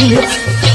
Yeah.